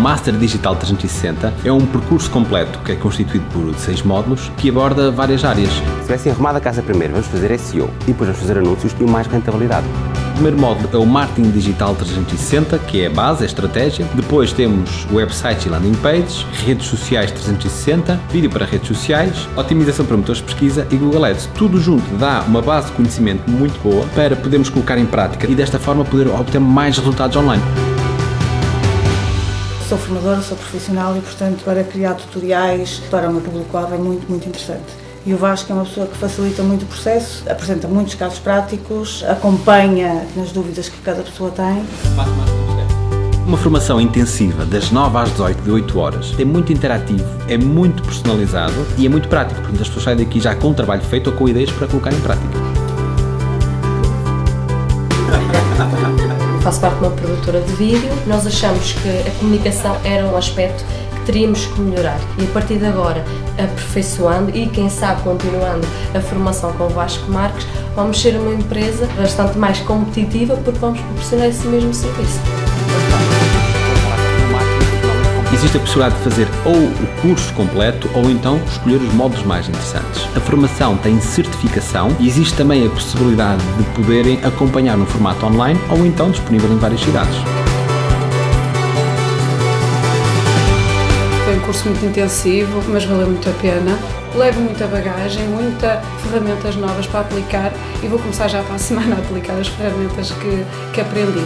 Master Digital 360 é um percurso completo que é constituído por seis módulos que aborda várias áreas. Se tivesse arrumado a casa primeiro, vamos fazer SEO e depois vamos fazer anúncios e mais rentabilidade. O primeiro módulo é o Marketing Digital 360, que é a base, a estratégia. Depois temos websites e landing pages, redes sociais 360, vídeo para redes sociais, otimização para motores de pesquisa e Google Ads. Tudo junto dá uma base de conhecimento muito boa para podermos colocar em prática e desta forma poder obter mais resultados online. Sou formadora, sou profissional e, portanto, para criar tutoriais para o meu público-alvo é muito, muito interessante. E o Vasco é uma pessoa que facilita muito o processo, apresenta muitos casos práticos, acompanha nas dúvidas que cada pessoa tem. Uma formação intensiva das 9 às 18, de 8 horas. É muito interativo, é muito personalizado e é muito prático. Portanto, as pessoas saem daqui já com um trabalho feito ou com ideias para colocar em prática. Faço parte de uma produtora de vídeo. Nós achamos que a comunicação era um aspecto que teríamos que melhorar. E a partir de agora, aperfeiçoando e, quem sabe, continuando a formação com o Vasco Marques, vamos ser uma empresa bastante mais competitiva porque vamos proporcionar esse mesmo serviço. Existe a possibilidade de fazer ou o curso completo ou então escolher os módulos mais interessantes. A formação tem certificação e existe também a possibilidade de poderem acompanhar no formato online ou então disponível em várias cidades. Foi um curso muito intensivo, mas valeu muito a pena. Levo muita bagagem, muitas ferramentas novas para aplicar e vou começar já para a semana a aplicar as ferramentas que, que aprendi.